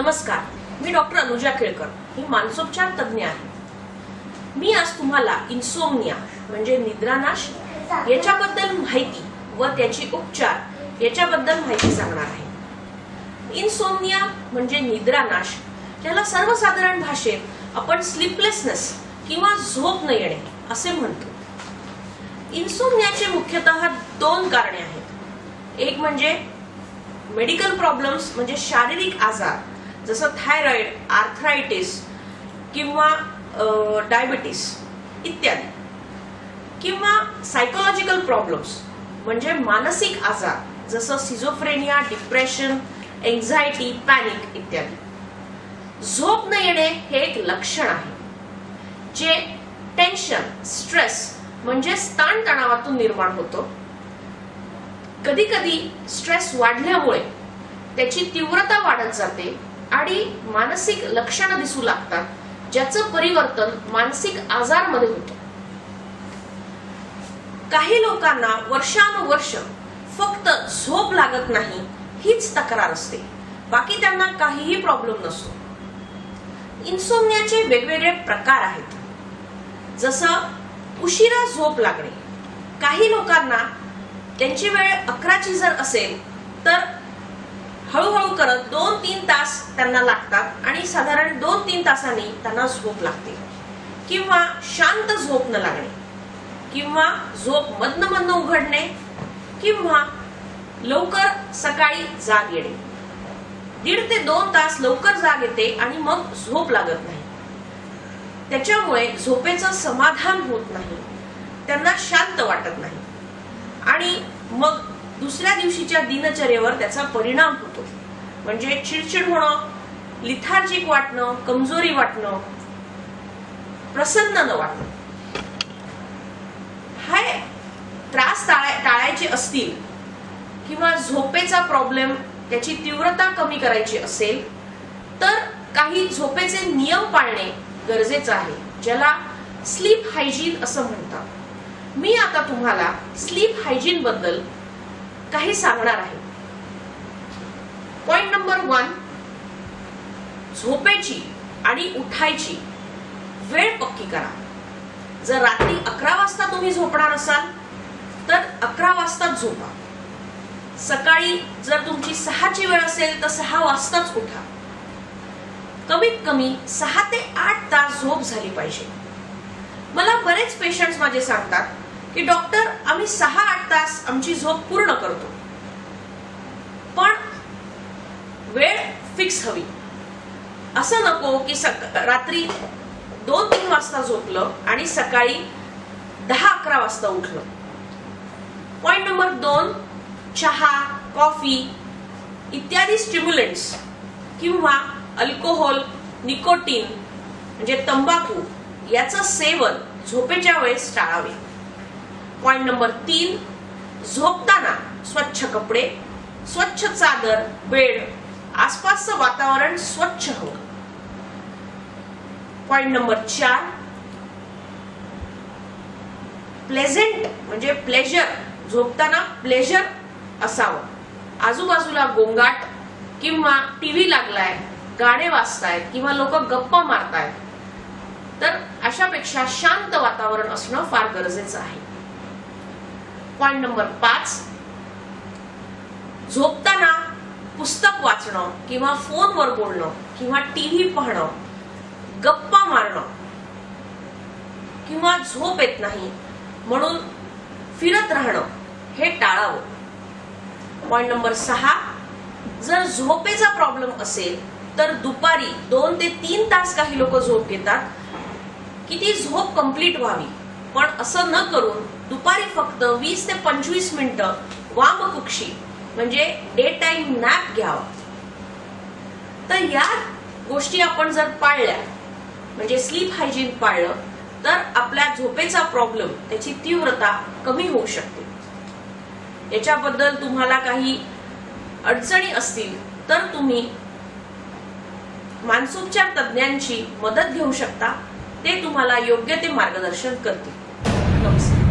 नमस्कार मी डॉक्टर अनुजा केळकर ही मानसोपचार तज्ज्ञ आहे. मी आज तुम्हाला इन्सोमनिया म्हणजे निद्रानाश याच्याबद्दल माहिती व त्याची उपचार याच्याबद्दल माहिती सांगणार आहे. इन्सोमनिया म्हणजे निद्रानाश ज्याला सर्वसाधारण भाषेत आपण स्लीपलेसनेस किंवा झोप न येणे असे म्हणतो. इन्सोमनियाचे मुख्यतः दोन कारणे आहेत. एक म्हणजे मेडिकल प्रॉब्लेम्स म्हणजे शारीरिक आजार जसं थायरॉइड आर्थरायटिस किंवा डायबिटीस इत्यादी. किंवा सायकोलॉजिकल प्रॉब्लेम्स म्हणजे मानसिक आजार जसं सिझोफ्रेनिया डिप्रेशन एन्झायटी पॅनिक इत्यादी. झोप न येणे हे एक लक्षण आहे जे टेन्शन स्ट्रेस म्हणजे ताणतणावातून निर्माण होतो. कधी कधी स्ट्रेस वाढल्यामुळे त्याची तीव्रता वाढत जाते आणि मानसिक लक्षणं दिसू लागतात ज्याचं परिवर्तन मानसिक आजारमध्ये होतं. काही लोकांना वर्षानुवर्ष फक्त झोप लागत नाही हीच तक्रार असते. बाकी त्यांना काहीही प्रॉब्लेम नसतो. इन्सोमनियाचे वेगवेगळे प्रकार आहेत. जसं उशिरा झोप लागणे. काही लोकांना त्यांची वेळ अकराची जर असेल तर हळूहळू करत दोन तीन तास त्यांना लागतात आणि साधारण दोन तीन तासांनी त्यांना झोप लागते. किंवा शांत झोप न लागणे किंवा झोप मधन मधन उघडणे किंवा लवकर सकाळी जाग येणे. दीड ते दोन तास लवकर जाग येते आणि मग झोप लागत नाही. त्याच्यामुळे झोपेचं समाधान होत नाही. त्यांना शांत वाटत नाही. आणि मग दुसऱ्या दिवशीच्या दिनचर्येवर त्याचा परिणाम होतो. म्हणजे चिडचिड होणं लिथार्जिक वाटणं कमजोरी वाटणं प्रसन्न न वाटणं. हाय त्रास टाळायचे असतील किंवा झोपेचा प्रॉब्लेम त्याची तीव्रता कमी करायची असेल तर काही झोपेचे नियम पाळणे गरजेचं आहे ज्याला स्लीप हायजीन असं म्हणतात. मी आता तुम्हाला स्लीप हायजीन बद्दल काही सांगणार आहे. पॉइंट नंबर वन झोपेची आणि उठायची वेळ पक्की करा. जर रात्री अकरा वाजता तुम्ही झोपणार असाल तर अकरा वाजताच झोपा. सकाळी जर तुमची सहाची वेळ असेल तर सहा वाजताच उठा. कमीत कमी सहा ते आठ तास झोप झाली पाहिजे. मला बरेच पेशंट्स माझे सांगतात की डॉक्टर आम्ही सहा आठ तास आमची झोप पूर्ण करतो. पण वेळ फिक्स हवी. असं नको की सक रात्री दोन तीन वाजता झोपलं आणि सकाळी दहा अकरा वाजता उठलं. पॉइंट नंबर दोन चहा कॉफी इत्यादी स्टिम्युलंट्स किंवा अल्कोहोल निकोटीन म्हणजे तंबाखू याचं सेवन झोपेच्या वेळेस टाळावे. पॉइंट नंबर तीन झोपताना स्वच्छ कपडे स्वच्छ चादर बेड आसपासचं वातावरण स्वच्छ हवं पॉइंट नंबर चार प्लेझेंट म्हणजे प्लेजर झोपताना प्लेजर असावं. आजूबाजूला गोंगाट किंवा टीव्ही लागलाय गाणे वाचतायत किंवा लोक गप्पा मारतायत तर अशापेक्षा शांत वातावरण असणं फार गरजेचं आहे. पॉइंट नंबर पाच. झोपताना पुस्तक वाचणं किंवा फोनवर बोलणं किंवा टीव्ही पाहणं गप्पा मारणं किंवा झोप येत नाही म्हणून फिरत राहणं हे टाळावं. पॉइंट नंबर सहा जर झोपेचा प्रॉब्लेम असेल तर दुपारी दोन ते तीन तास काही लोक झोप घेतात. की ती झोप कंप्लीट व्हावी? पण असं न करून दुपारी फक्त वीस ते पंचवीस मिनिटं वामकुक्षी म्हणजे डे टाइम नॅप घ्यावा. तर या गोष्टी आपण जर पाळल्या म्हणजे स्लीप हायजीन पाळलं तर आपल्या झोपेचा प्रॉब्लेम त्याची तीव्रता कमी होऊ शकते. याच्याबद्दल तुम्हाला काही अडचणी असतील तर तुम्ही मानसोपचार तज्ज्ञांची मदत घेऊ शकता. ते तुम्हाला योग्य ते मार्गदर्शन करतील. नमस्कार